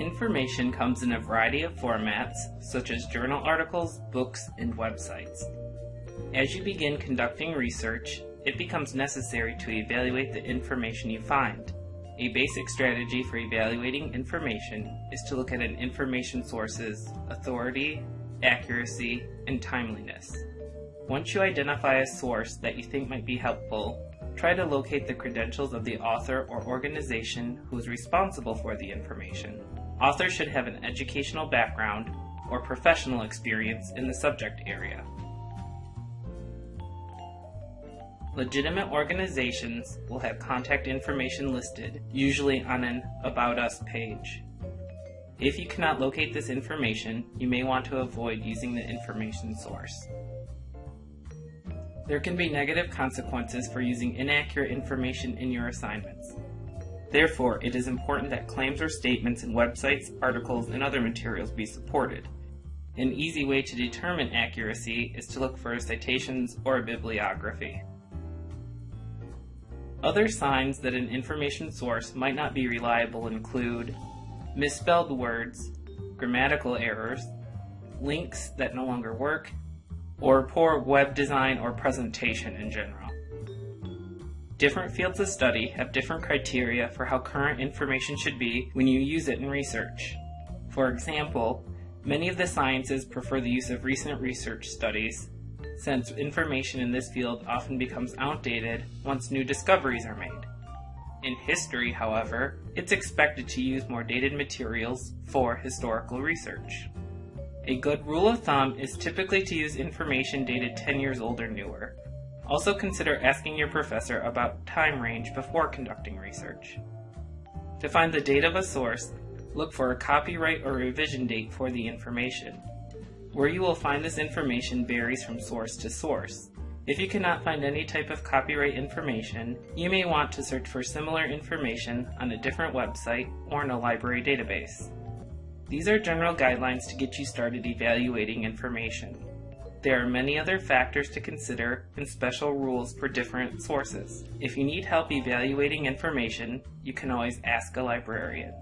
Information comes in a variety of formats, such as journal articles, books, and websites. As you begin conducting research, it becomes necessary to evaluate the information you find. A basic strategy for evaluating information is to look at an information source's authority, accuracy, and timeliness. Once you identify a source that you think might be helpful, try to locate the credentials of the author or organization who is responsible for the information. Authors should have an educational background or professional experience in the subject area. Legitimate organizations will have contact information listed, usually on an About Us page. If you cannot locate this information, you may want to avoid using the information source. There can be negative consequences for using inaccurate information in your assignments. Therefore, it is important that claims or statements in websites, articles, and other materials be supported. An easy way to determine accuracy is to look for citations or a bibliography. Other signs that an information source might not be reliable include misspelled words, grammatical errors, links that no longer work, or poor web design or presentation in general. Different fields of study have different criteria for how current information should be when you use it in research. For example, many of the sciences prefer the use of recent research studies since information in this field often becomes outdated once new discoveries are made. In history, however, it's expected to use more dated materials for historical research. A good rule of thumb is typically to use information dated 10 years old or newer. Also consider asking your professor about time range before conducting research. To find the date of a source, look for a copyright or revision date for the information. Where you will find this information varies from source to source. If you cannot find any type of copyright information, you may want to search for similar information on a different website or in a library database. These are general guidelines to get you started evaluating information. There are many other factors to consider and special rules for different sources. If you need help evaluating information, you can always ask a librarian.